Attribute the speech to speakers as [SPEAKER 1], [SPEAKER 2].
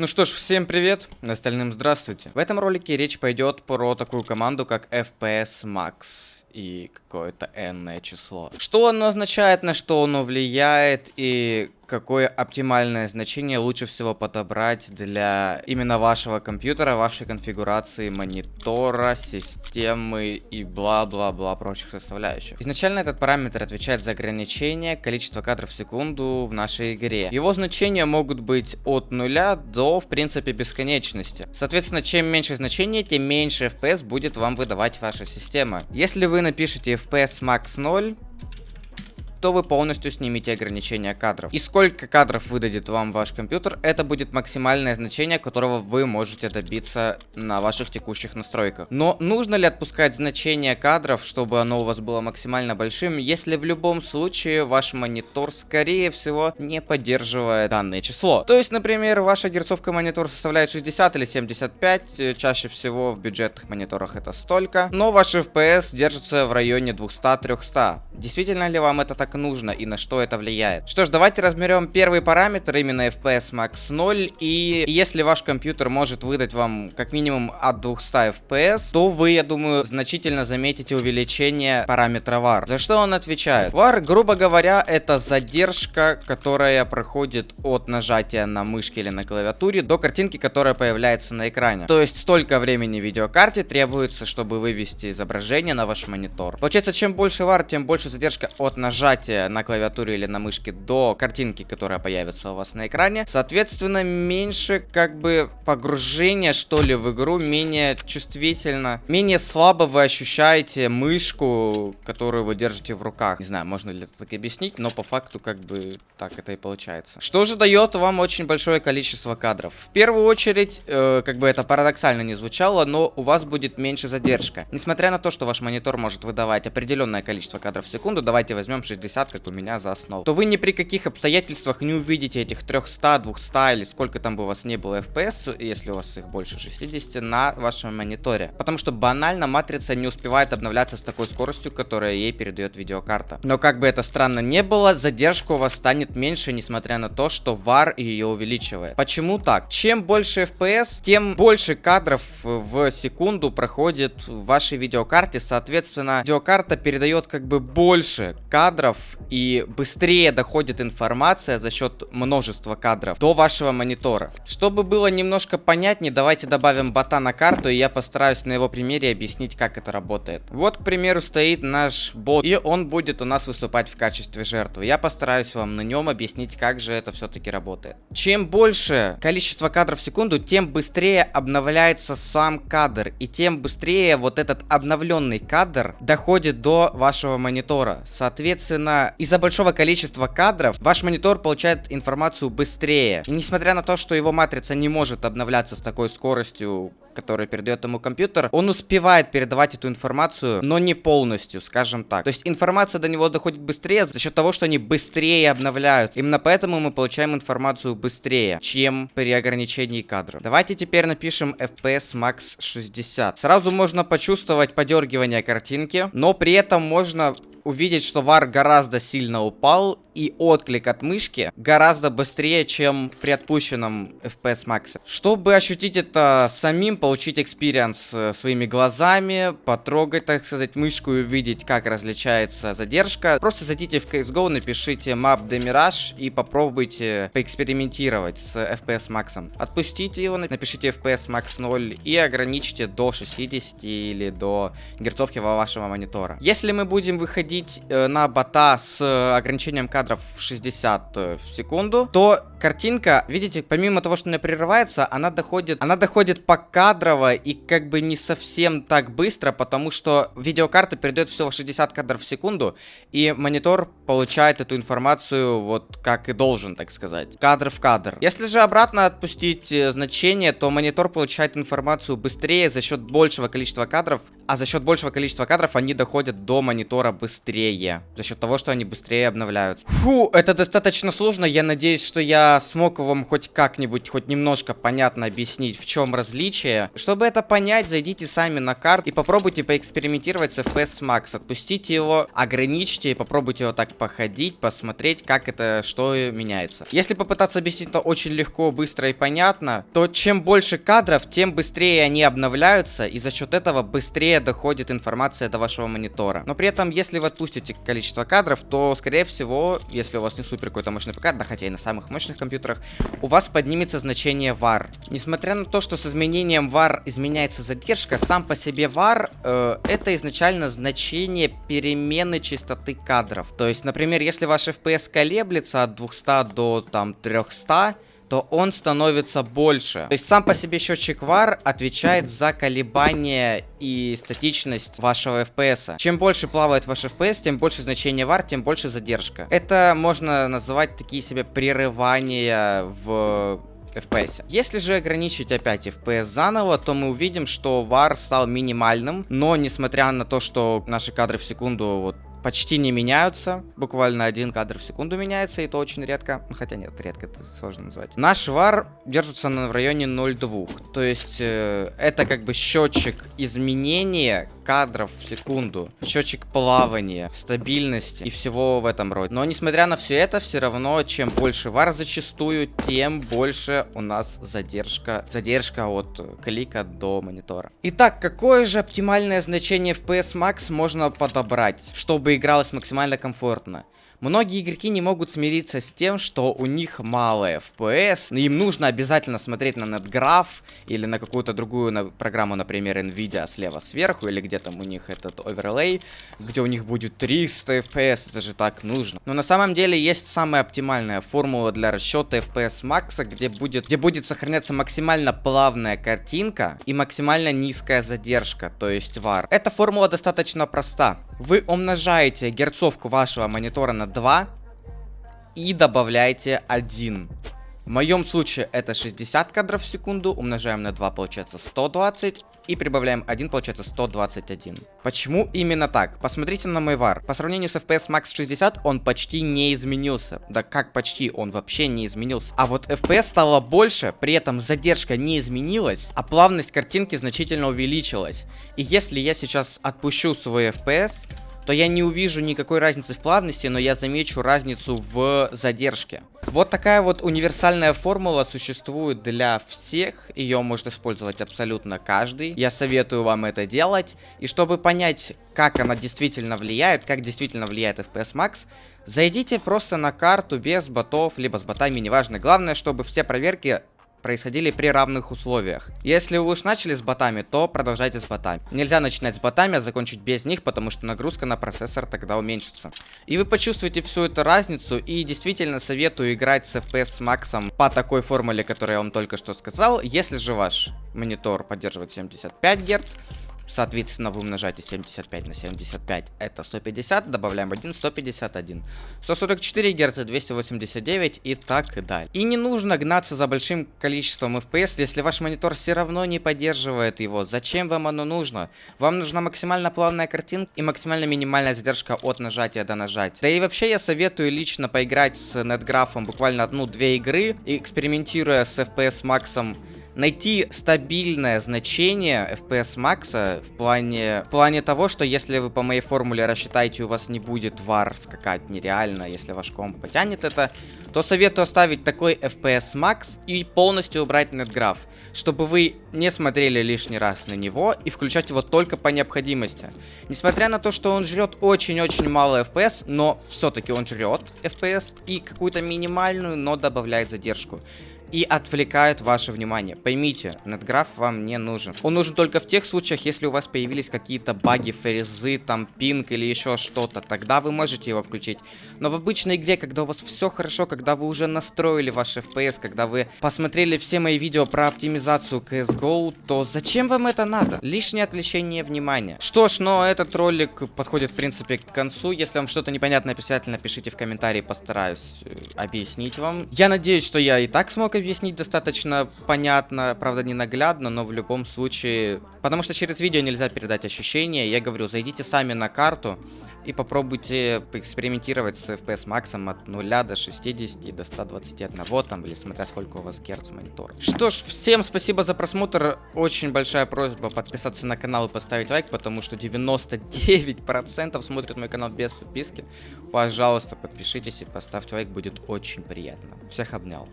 [SPEAKER 1] Ну что ж, всем привет, остальным здравствуйте. В этом ролике речь пойдет про такую команду, как FPS Max и какое-то n число. Что оно означает, на что оно влияет и какое оптимальное значение лучше всего подобрать для именно вашего компьютера, вашей конфигурации монитора, системы и бла-бла-бла прочих составляющих. Изначально этот параметр отвечает за ограничение количества кадров в секунду в нашей игре. Его значения могут быть от нуля до, в принципе, бесконечности. Соответственно, чем меньше значение, тем меньше FPS будет вам выдавать ваша система. Если вы напишете FPS max 0, то вы полностью снимете ограничения кадров. И сколько кадров выдадет вам ваш компьютер, это будет максимальное значение, которого вы можете добиться на ваших текущих настройках. Но нужно ли отпускать значение кадров, чтобы оно у вас было максимально большим, если в любом случае ваш монитор, скорее всего, не поддерживает данное число? То есть, например, ваша герцовка монитор составляет 60 или 75, э, чаще всего в бюджетных мониторах это столько, но ваш FPS держится в районе 200-300. Действительно ли вам это так так нужно и на что это влияет. Что ж, давайте разберем первый параметр, именно FPS Max 0. И если ваш компьютер может выдать вам как минимум от 200 FPS, то вы, я думаю, значительно заметите увеличение параметра VAR. За что он отвечает? VAR, грубо говоря, это задержка, которая проходит от нажатия на мышке или на клавиатуре до картинки, которая появляется на экране. То есть столько времени видеокарте требуется, чтобы вывести изображение на ваш монитор. Получается, чем больше VAR, тем больше задержка от нажатия нажатия на клавиатуре или на мышке до картинки, которая появится у вас на экране. Соответственно, меньше как бы погружения, что ли, в игру, менее чувствительно, менее слабо вы ощущаете мышку, которую вы держите в руках. Не знаю, можно ли это так объяснить, но по факту как бы так это и получается. Что же дает вам очень большое количество кадров? В первую очередь, э, как бы это парадоксально не звучало, но у вас будет меньше задержка. Несмотря на то, что ваш монитор может выдавать определенное количество кадров в секунду, давайте возьмем 60 60, как у меня за основу, то вы ни при каких обстоятельствах не увидите этих 300, 200 или сколько там бы у вас не было FPS, если у вас их больше 60, на вашем мониторе. Потому что банально матрица не успевает обновляться с такой скоростью, которая ей передает видеокарта. Но как бы это странно не было, задержка у вас станет меньше, несмотря на то, что VAR ее увеличивает. Почему так? Чем больше FPS, тем больше кадров в секунду проходит в вашей видеокарте, соответственно, видеокарта передает как бы больше кадров и быстрее доходит информация за счет множества кадров до вашего монитора. Чтобы было немножко понятнее, давайте добавим бота на карту, и я постараюсь на его примере объяснить, как это работает. Вот, к примеру, стоит наш бот, и он будет у нас выступать в качестве жертвы. Я постараюсь вам на нем объяснить, как же это все-таки работает. Чем больше количество кадров в секунду, тем быстрее обновляется сам кадр, и тем быстрее вот этот обновленный кадр доходит до вашего монитора. Соответственно, Соответственно, из-за большого количества кадров ваш монитор получает информацию быстрее. И несмотря на то, что его матрица не может обновляться с такой скоростью, которую передает ему компьютер, он успевает передавать эту информацию, но не полностью, скажем так. То есть информация до него доходит быстрее за счет того, что они быстрее обновляются. Именно поэтому мы получаем информацию быстрее, чем при ограничении кадров. Давайте теперь напишем FPS Max 60. Сразу можно почувствовать подергивание картинки, но при этом можно увидеть, что var гораздо сильно упал и отклик от мышки гораздо быстрее, чем при отпущенном FPS Max. Чтобы ощутить это самим, получить experience э, своими глазами, потрогать, так сказать, мышку и увидеть, как различается задержка, просто зайдите в CSGO, напишите map de_mirage и попробуйте поэкспериментировать с FPS Max. Отпустите его, напишите FPS Max 0 и ограничьте до 60 или до герцовки вашего монитора. Если мы будем выходить э, на бота с э, ограничением кадров в 60 э, в секунду, то картинка, видите, помимо того, что она прерывается, она доходит, она доходит покадрово и как бы не совсем так быстро, потому что видеокарта передает всего 60 кадров в секунду, и монитор получает эту информацию вот как и должен, так сказать, кадр в кадр. Если же обратно отпустить э, значение, то монитор получает информацию быстрее за счет большего количества кадров, а за счет большего количества кадров они доходят до монитора быстрее, за счет того, что они быстрее обновляются. Фу, это достаточно сложно. Я надеюсь, что я смог вам хоть как-нибудь, хоть немножко понятно объяснить, в чем различие. Чтобы это понять, зайдите сами на карту и попробуйте поэкспериментировать с FPS Max. Отпустите его, ограничьте и попробуйте его так походить, посмотреть, как это, что меняется. Если попытаться объяснить это очень легко, быстро и понятно, то чем больше кадров, тем быстрее они обновляются, и за счет этого быстрее доходит информация до вашего монитора. Но при этом, если вы отпустите количество кадров, то, скорее всего, если у вас не супер какой-то мощный ПК, да хотя и на самых мощных компьютерах, у вас поднимется значение VAR. Несмотря на то, что с изменением VAR изменяется задержка, сам по себе VAR э, это изначально значение перемены частоты кадров. То есть, например, если ваш FPS колеблется от 200 до там 300, то он становится больше. То есть сам по себе счетчик VAR отвечает за колебания и статичность вашего FPS. Чем больше плавает ваш FPS, тем больше значение VAR, тем больше задержка. Это можно называть такие себе прерывания в FPS. Если же ограничить опять FPS заново, то мы увидим, что VAR стал минимальным, но несмотря на то, что наши кадры в секунду вот почти не меняются. Буквально один кадр в секунду меняется, и то очень редко. Ну, хотя нет, редко это сложно назвать. Наш вар держится на, в районе 0,2. То есть э, это как бы счетчик изменения кадров в секунду, счетчик плавания, стабильности и всего в этом роде. Но несмотря на все это, все равно, чем больше вар зачастую, тем больше у нас задержка, задержка от клика до монитора. Итак, какое же оптимальное значение FPS Max можно подобрать, чтобы игралось максимально комфортно? Многие игроки не могут смириться с тем, что у них мало FPS. Им нужно обязательно смотреть на NetGraph или на какую-то другую на программу, например, NVIDIA слева сверху, или где там у них этот оверлей, где у них будет 300 FPS. Это же так нужно. Но на самом деле есть самая оптимальная формула для расчета FPS макса, где будет, где будет сохраняться максимально плавная картинка и максимально низкая задержка, то есть VAR. Эта формула достаточно проста. Вы умножаете герцовку вашего монитора на 2 и добавляете 1. В моем случае это 60 кадров в секунду, умножаем на 2, получается 120, и прибавляем 1, получается 121. Почему именно так? Посмотрите на мой вар. По сравнению с FPS Max 60, он почти не изменился. Да как почти, он вообще не изменился. А вот FPS стало больше, при этом задержка не изменилась, а плавность картинки значительно увеличилась. И если я сейчас отпущу свой FPS, то я не увижу никакой разницы в плавности, но я замечу разницу в задержке. Вот такая вот универсальная формула существует для всех, ее может использовать абсолютно каждый. Я советую вам это делать. И чтобы понять, как она действительно влияет, как действительно влияет FPS Max, зайдите просто на карту без ботов, либо с ботами, неважно. Главное, чтобы все проверки происходили при равных условиях. Если вы уж начали с ботами, то продолжайте с ботами. Нельзя начинать с ботами, а закончить без них, потому что нагрузка на процессор тогда уменьшится. И вы почувствуете всю эту разницу, и действительно советую играть с FPS Max по такой формуле, которую я вам только что сказал. Если же ваш монитор поддерживает 75 Гц, Соответственно, вы умножаете 75 на 75, это 150, добавляем 1, 151. 144 Гц, 289 и так и далее. И не нужно гнаться за большим количеством FPS, если ваш монитор все равно не поддерживает его. Зачем вам оно нужно? Вам нужна максимально плавная картинка и максимально минимальная задержка от нажатия до нажатия. Да и вообще я советую лично поиграть с NetGraph буквально одну-две игры, экспериментируя с FPS максом найти стабильное значение FPS Max в плане, в плане того, что если вы по моей формуле рассчитаете, у вас не будет VAR скакать нереально, если ваш комп потянет это, то советую оставить такой FPS Max и полностью убрать NetGraph, чтобы вы не смотрели лишний раз на него и включать его только по необходимости. Несмотря на то, что он жрет очень-очень мало FPS, но все-таки он жрет FPS и какую-то минимальную, но добавляет задержку и отвлекают ваше внимание. Поймите, NetGraph вам не нужен. Он нужен только в тех случаях, если у вас появились какие-то баги, фрезы, там пинг или еще что-то. Тогда вы можете его включить. Но в обычной игре, когда у вас все хорошо, когда вы уже настроили ваш FPS, когда вы посмотрели все мои видео про оптимизацию CSGO, то зачем вам это надо? Лишнее отвлечение внимания. Что ж, но этот ролик подходит в принципе к концу. Если вам что-то непонятно, обязательно пишите в комментарии, постараюсь э, объяснить вам. Я надеюсь, что я и так смог объяснить достаточно понятно, правда не наглядно, но в любом случае... Потому что через видео нельзя передать ощущения. Я говорю, зайдите сами на карту, и попробуйте поэкспериментировать с FPS максом от 0 до 60 до 121 там, или смотря сколько у вас герц монитор. Что ж, всем спасибо за просмотр. Очень большая просьба подписаться на канал и поставить лайк, потому что 99% смотрят мой канал без подписки. Пожалуйста, подпишитесь и поставьте лайк, будет очень приятно. Всех обнял.